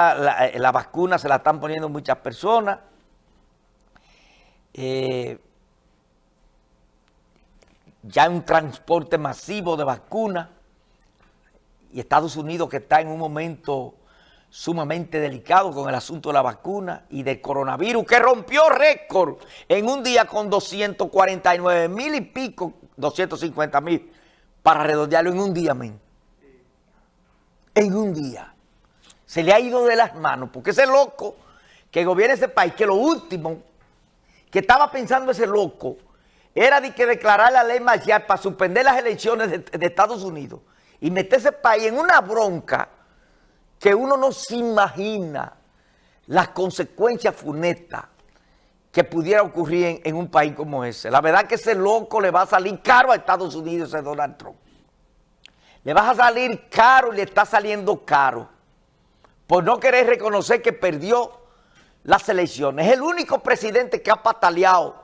la, eh, la vacuna se la están poniendo muchas personas. Eh, ya hay un transporte masivo de vacunas y Estados Unidos que está en un momento sumamente delicado con el asunto de la vacuna y del coronavirus que rompió récord en un día con 249 mil y pico, 250 mil, para redondearlo en un día, men. En un día se le ha ido de las manos, porque ese loco que gobierna ese país, que lo último que estaba pensando ese loco era de que declarar la ley marcial para suspender las elecciones de, Estados Unidos y meter ese país en una bronca que uno no se imagina las consecuencias funestas que pudiera ocurrir en, en, un país como ese. La verdad que ese loco le va a salir caro a Estados Unidos, ese Donald Trump. Le va a salir caro y le está saliendo caro por no querer reconocer que perdió las elecciones. Es el único presidente que ha pataleado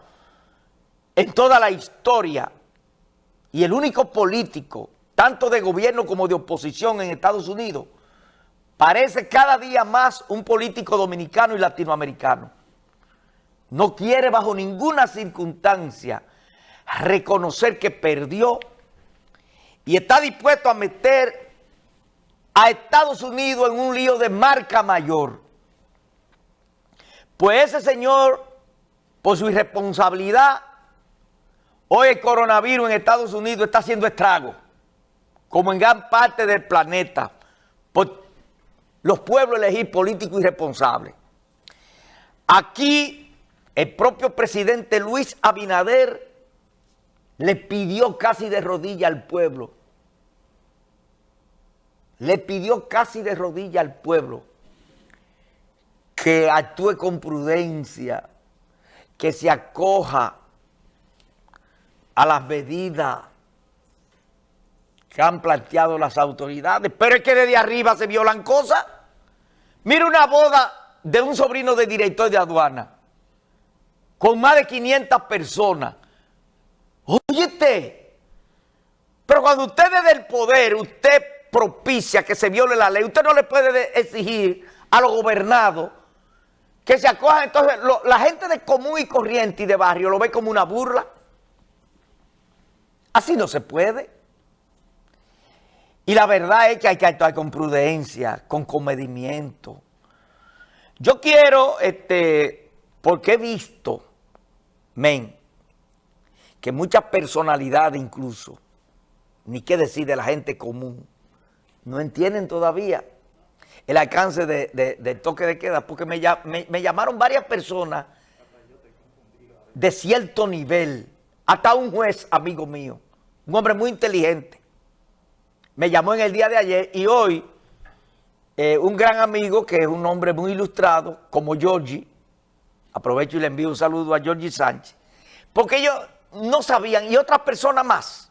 en toda la historia y el único político, tanto de gobierno como de oposición en Estados Unidos, parece cada día más un político dominicano y latinoamericano. No quiere bajo ninguna circunstancia reconocer que perdió y está dispuesto a meter a Estados Unidos en un lío de marca mayor. Pues ese señor, por su irresponsabilidad, hoy el coronavirus en Estados Unidos está haciendo estragos, como en gran parte del planeta, por los pueblos elegir políticos irresponsables. Aquí, el propio presidente Luis Abinader le pidió casi de rodilla al pueblo le pidió casi de rodilla al pueblo que actúe con prudencia, que se acoja a las medidas que han planteado las autoridades. Pero es que desde arriba se violan cosas. Mira una boda de un sobrino de director de aduana con más de 500 personas. Óyete, pero cuando usted desde el poder, usted propicia que se viole la ley. Usted no le puede exigir a los gobernados que se acojan. Entonces, la gente de común y corriente y de barrio lo ve como una burla. Así no se puede. Y la verdad es que hay que actuar con prudencia, con comedimiento. Yo quiero, este, porque he visto, men, que muchas personalidades incluso, ni qué decir de la gente común, no entienden todavía el alcance del de, toque de queda, porque me, llamaron varias personas de cierto nivel, hasta un juez amigo mío, un hombre muy inteligente, me llamó en el día de ayer y hoy eh, un gran amigo que es un hombre muy ilustrado, como Georgie, aprovecho y le envío un saludo a Georgie Sánchez, porque ellos no sabían, y otras personas más,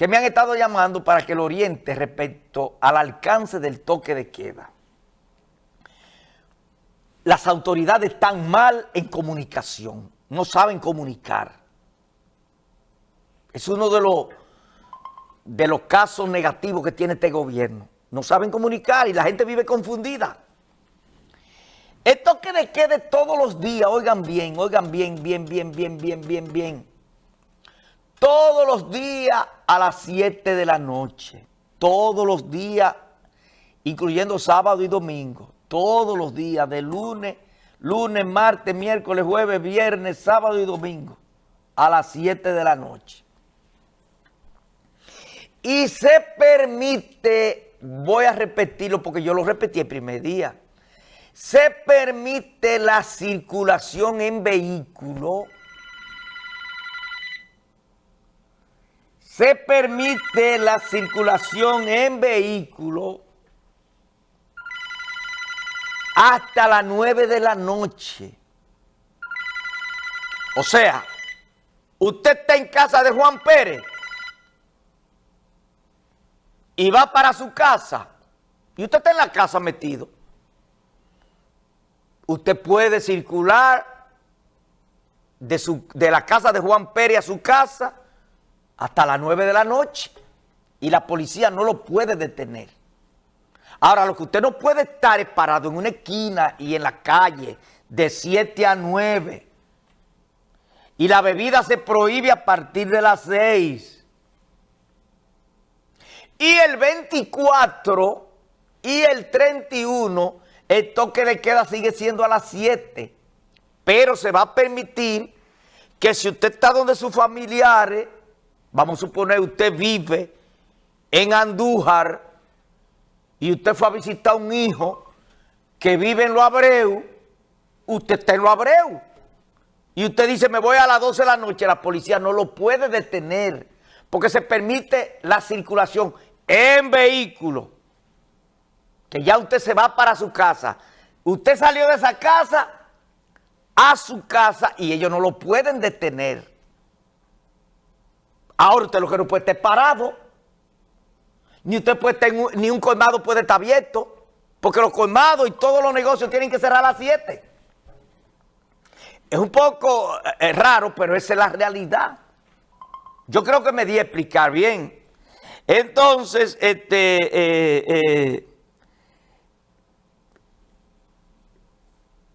que me han estado llamando para que lo oriente respecto al alcance del toque de queda. Las autoridades están mal en comunicación, no saben comunicar. Es uno de los, de los casos negativos que tiene este gobierno. No saben comunicar y la gente vive confundida. El toque de queda todos los días, oigan bien, oigan bien, bien, bien, bien, bien, bien, bien los días a las 7 de la noche, todos los días, incluyendo sábado y domingo, todos los días, de lunes, lunes, martes, miércoles, jueves, viernes, sábado y domingo, a las 7 de la noche. Y se permite, voy a repetirlo porque yo lo repetí el primer día, se permite la circulación en vehículo se permite la circulación en vehículo hasta las 9 de la noche. O sea, usted está en casa de Juan Pérez y va para su casa y usted está en la casa metido. Usted puede circular de, su, de la casa de Juan Pérez a su casa hasta las 9 de la noche y la policía no lo puede detener. Ahora, lo que usted no puede estar es parado en una esquina y en la calle de 7 a 9. Y la bebida se prohíbe a partir de las 6. Y el 24 y el 31, el toque de queda sigue siendo a las 7. Pero se va a permitir que si usted está donde sus familiares, vamos a suponer usted vive en Andújar y usted fue a visitar a un hijo que vive en Lo Abreu, usted está en Lo Abreu. Y usted dice, me voy a las 12 de la noche, la policía no lo puede detener porque se permite la circulación en vehículo. Que ya usted se va para su casa. Usted salió de esa casa a su casa y ellos no lo pueden detener. Ahora usted lo que no puede estar parado ni usted puede estar ni un colmado puede estar abierto, porque los colmados y todos los negocios tienen que cerrar a las 7. Es un poco eh, eh, raro, pero esa es la realidad. Yo creo que me di a explicar bien. Entonces, este, eh,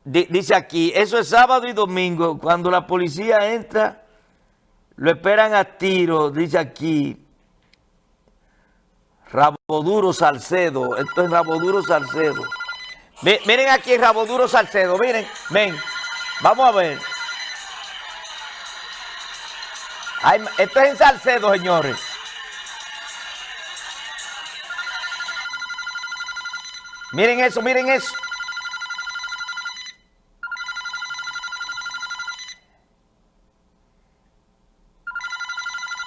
dice aquí, eso es sábado y domingo, cuando la policía entra, lo esperan a tiro, dice aquí, Raboduro Salcedo. Esto es Raboduro Salcedo. miren aquí Raboduro Salcedo. Miren, ven. Vamos a ver. esto es en Salcedo, señores. Miren eso, miren eso.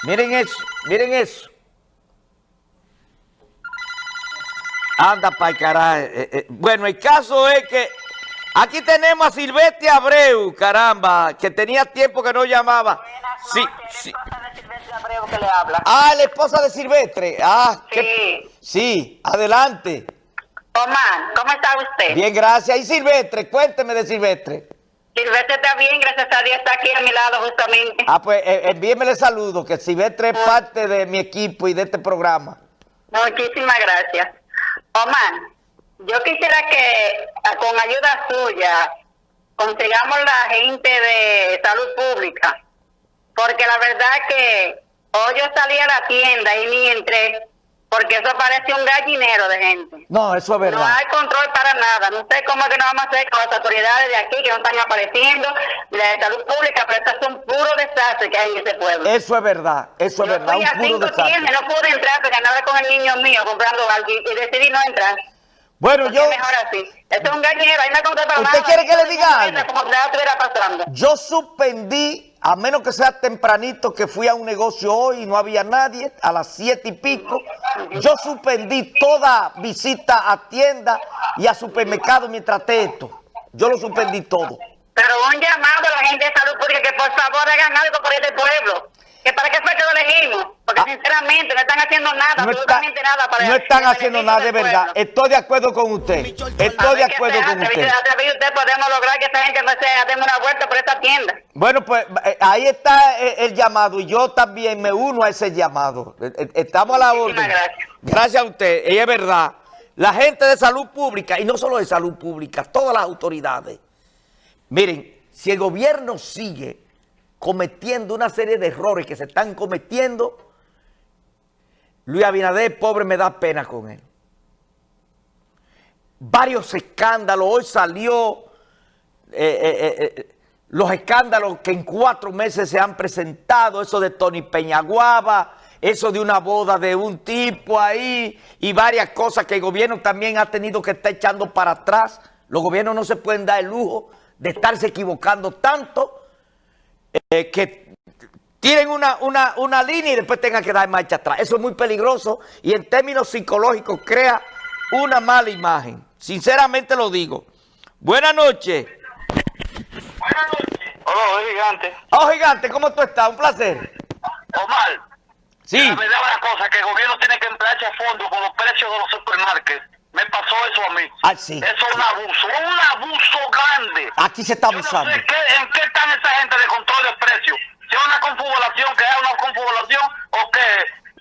Miren eso, miren eso. Anda para el carajo. Eh, eh, bueno, el caso es que aquí tenemos a Silvestre Abreu, caramba, que tenía tiempo que no llamaba. sí, sí. Abreu que le habla. Ah, la esposa de Silvestre. Ah, sí. sí, adelante. Omar, ¿cómo está usted? Bien, gracias. Y Silvestre, cuénteme de Silvestre. Silvestre está bien, gracias a Dios, está aquí a mi lado justamente. Ah, pues eh, envíeme el saludo, que Silvestre es parte de mi equipo y de este programa. Muchísimas gracias. Omar, yo quisiera que ah, con ayuda suya consigamos la gente de salud pública, porque la verdad que hoy yo salí a la tienda y ni entré, porque eso parece un gallinero de gente. No, eso es verdad. No hay control para nada. No sé cómo es que nos vamos a hacer con las autoridades de aquí que no están apareciendo, de la salud pública, pero esto es un puro desastre que hay en ese pueblo. Eso es verdad, eso es verdad. Fui a cinco tiendas, no pude entrar porque andaba con el niño mío comprando algo y decidí no entrar. Bueno, yo... mejor así. Esto es un gallinero, para ¿Usted quiere que le diga algo? Yo suspendí, a menos que sea tempranito, que fui a un negocio hoy y no había nadie, a las siete y pico, yo suspendí toda visita a tienda y a supermercado mientras esto. Yo lo suspendí todo. Pero un llamado a la gente de salud pública que por favor hagan algo por este pueblo para qué fue que lo elegimos, porque ah. sinceramente no están haciendo nada, absolutamente nada para No están haciendo nada de verdad. Estoy de acuerdo con usted. Estoy de acuerdo con usted. A través de usted podemos lograr que esta gente no se dé una vuelta por esta tienda. Bueno, pues eh, ahí está eh, el llamado y yo también me uno a ese llamado. Eh, estamos a la orden. Gracias. gracias a usted. Y es verdad. La gente de salud pública, y no solo de salud pública, todas las autoridades. Miren, si el gobierno sigue cometiendo una serie de errores que se están cometiendo, Luis Abinader, pobre, me da pena con él. Varios escándalos, hoy salió eh, eh, eh, los escándalos que en cuatro meses se han presentado, eso de Tony Peñaguaba, eso de una boda de un tipo ahí y varias cosas que el gobierno también ha tenido que estar echando para atrás. Los gobiernos no se pueden dar el lujo de estarse equivocando tanto eh, que tienen una, una, una línea y después tengan que dar marcha atrás. Eso es muy peligroso y en términos psicológicos crea una mala imagen. Sinceramente lo digo. Buenas noches. Buenas noches. Hola, gigante. Oh, gigante, ¿cómo tú estás? Un placer. Omar. Sí. La verdad es una cosa, que el gobierno tiene que emplearse a fondo con los precios de los supermarkets. Me pasó eso a mí. Ah, sí. Eso es un abuso, un abuso grande. Aquí se está abusando. Yo no sé qué, en qué están esa gente de control de precios. Si una confabulación, que hay una confabulación o que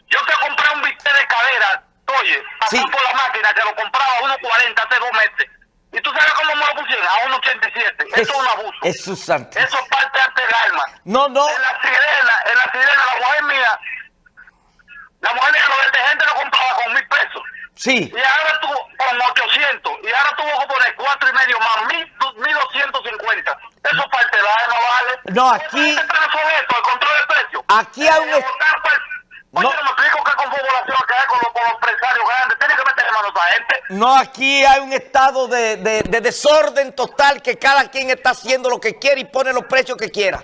yo que compré un bistec de cadera Oye, pasó Sí. por la máquina que lo compraba a 1.40 hace dos meses. ¿Y tú sabes cómo me lo pusieron? A 1.87. Eso es un abuso. Jesús santo. Eso es parte ante el alma. No, no. En la sirena, en la sirena, la mujer mía, la mujer mía, los detergentes lo compraba con mil pesos. Sí. Y ahora tuvo con 800. Y ahora tuvo que poner cuatro y medio más, mil, du- 1250. Eso es parte del alma, ¿vale? No, aquí- ¿Qué son esto? El control de precios. Aquí hay un- Eh, Oye, No. no me explico qué confabulación que hay con los, con los empresarios grandes. Tiene que meterle mano a gente. No, aquí hay un estado de, de- de desorden total que cada quien está haciendo lo que quiere y pone los precios que quiera.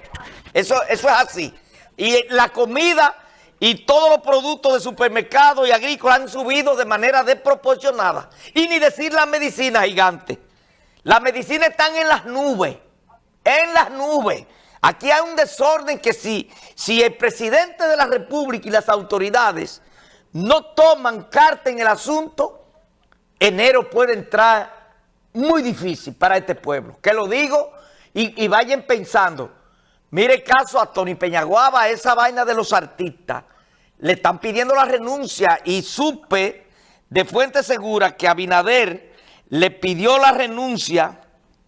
Eso, eso es así. Y la comida y todos los productos de supermercados y agrícolas han subido de manera desproporcionada. Y ni decir la medicina gigante. Las medicinas están en las nubes, en las nubes. Aquí hay un desorden que si, si el presidente de la República y las autoridades no toman carta en el asunto, enero puede entrar muy difícil para este pueblo. Que lo digo y, y vayan pensando. Mire caso a Tony Peñaguaba, esa vaina de los artistas. Le están pidiendo la renuncia y supe de fuente segura que Abinader le pidió la renuncia